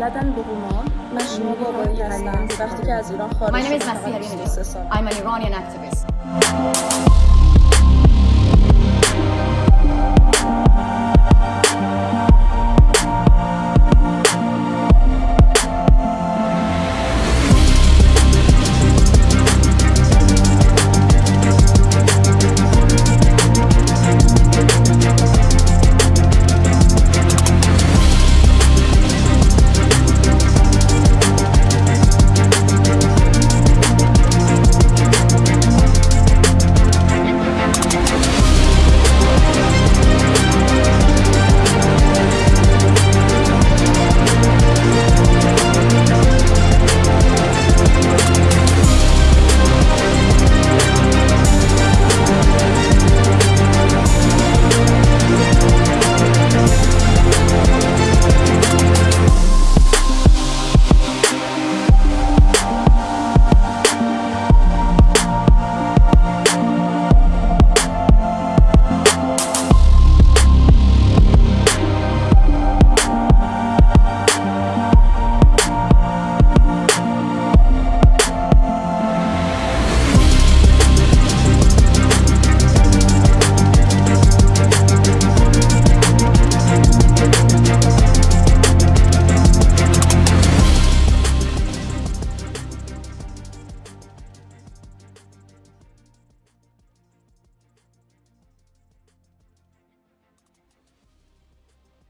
لدن بهما من شما بابایی هستم. وقتی که از ایران خارج شدم I'm an Iranian activist.